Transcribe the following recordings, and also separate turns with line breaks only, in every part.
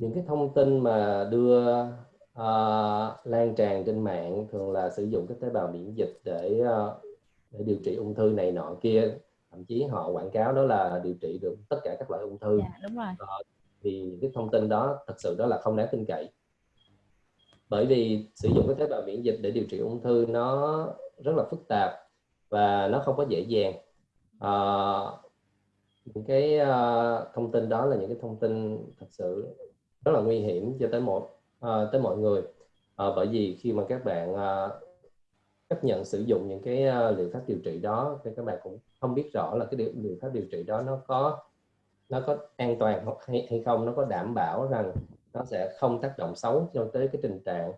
những cái thông tin mà đưa uh, lan tràn trên mạng thường là sử dụng cái tế bào miễn dịch để uh, để điều trị ung thư này nọ kia. Thậm chí họ quảng cáo đó là điều trị được tất cả các loại ung thư.
Dạ, đúng rồi.
Uh, thì cái thông tin đó thật sự đó là không đáng tin cậy. Bởi vì sử dụng cái tế bào miễn dịch để điều trị ung thư nó rất là phức tạp và nó không có dễ dàng. Uh, những cái uh, thông tin đó là những cái thông tin thật sự rất là nguy hiểm cho tới một uh, ờ, tới mọi người. Uh, bởi vì khi mà các bạn uh, chấp nhận sử dụng những cái uh, liệu pháp điều trị đó thì các bạn cũng không biết rõ là cái liệu pháp điều trị đó nó có nó có an toàn hay, hay không nó có đảm bảo rằng nó sẽ không tác động xấu cho tới cái tình trạng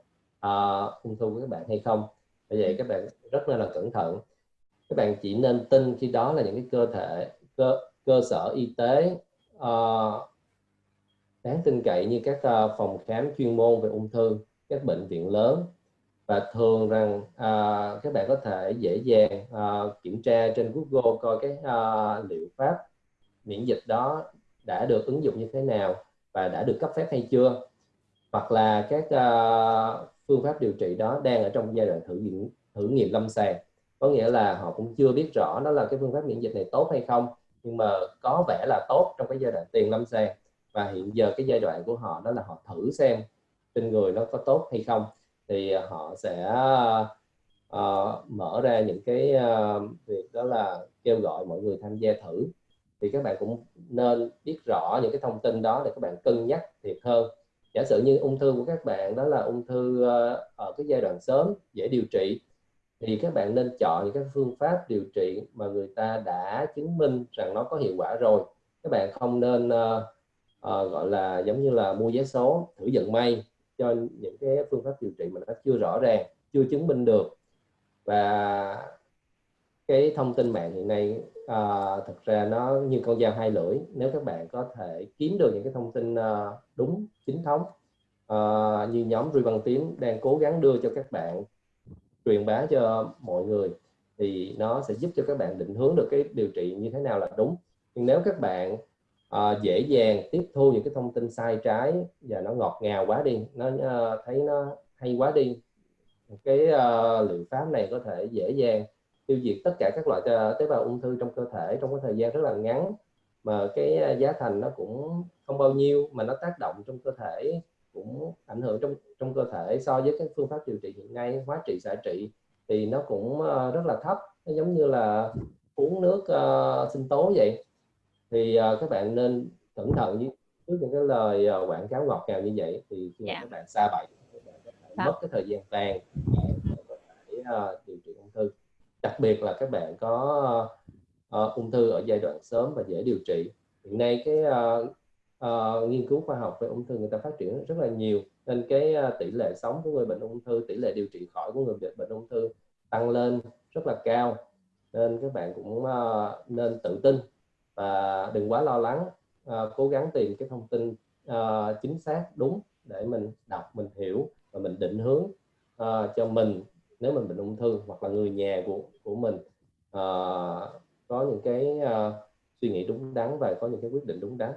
uh, ung thư của các bạn hay không. Bởi vậy các bạn rất là cẩn thận. Các bạn chỉ nên tin khi đó là những cái cơ thể cơ cơ sở y tế uh, đáng tin cậy như các ờ, phòng khám chuyên môn về ung thư các bệnh viện lớn. Và thường rằng à, các bạn có thể dễ dàng à, kiểm tra trên Google coi cái à, liệu pháp miễn dịch đó đã được ứng dụng như thế nào và đã được cấp phép hay chưa. Hoặc là các uh, phương pháp điều trị đó đang ở trong giai đoạn thử nghiệm thử nghiệm lâm sàng. Có nghĩa là họ cũng chưa biết rõ nó là cái phương pháp miễn dịch này tốt hay không nhưng mà có vẻ là tốt trong cái giai đoạn tiền lâm sàng và hiện giờ cái giai đoạn của họ đó là họ thử xem trên người nó có tốt hay không. Thì à, họ sẽ uh, mở ra những cái uh, việc đó là kêu gọi mọi người tham gia thử. Thì các bạn cũng nên biết rõ những cái thông tin đó để các bạn cân nhắc thiệt hơn. Giả sử như ung thư của các bạn đó là ung thư uh, ở cái giai đoạn sớm dễ điều trị. Thì các bạn nên chọn những cái phương pháp điều trị mà người ta đã chứng minh rằng nó có hiệu quả rồi. Các bạn không nên uh, gọi là giống như là mua vé số thử vận may cho những cái phương pháp điều trị mà nó chưa rõ ràng chưa chứng minh được. Và cái thông tin mạng hiện nay à, thật ra nó như con dao hai lưỡi. Nếu các bạn có thể kiếm được những cái thông tin à, đúng chính thống à, như nhóm Ruy Văn Tím đang cố gắng đưa cho các bạn truyền bá cho mọi người thì nó sẽ giúp cho các bạn định hướng được cái điều trị như thế nào là đúng. Nhưng nếu các bạn Ờ, dễ dàng tiếp thu những cái thông tin sai trái và nó ngọt ngào quá đi. Nó uh, thấy nó hay quá đi. Cái uh, liệu pháp này có thể dễ dàng tiêu diệt tất cả các loại tế bào ung thư trong cơ thể trong cái thời gian rất là ngắn mà cái giá thành nó cũng không bao nhiêu mà nó tác động trong cơ thể cũng ảnh hưởng trong trong cơ thể so với các phương pháp điều trị hiện nay hóa trị xạ trị thì nó cũng uh, rất là thấp. Nó giống như là uống nước uh, sinh tố vậy thì uh, các bạn nên cẩn thận với trước những cái lời uh, quảng cáo ngọt ngào như vậy thì khi yeah. Dạ. các bạn xa bậy các bạn có thể mất cái thời gian vàng để uh, điều trị ung thư đặc biệt là các bạn có uh, ung thư ở giai đoạn sớm và dễ điều trị hiện nay cái uh, uh, nghiên cứu khoa học về ung thư người ta phát triển rất là nhiều nên cái uh, tỷ lệ sống của người bệnh ung thư tỷ lệ điều trị khỏi của người bệnh ung thư tăng lên rất là cao nên các bạn cũng uh, nên tự tin và đừng quá lo lắng à, cố gắng tìm cái thông tin à, chính xác đúng để mình đọc mình hiểu và mình định hướng à, cho mình nếu mình bệnh ung thư hoặc là người nhà của của mình à, có những cái à, suy nghĩ đúng đắn và có những cái quyết định đúng đắn.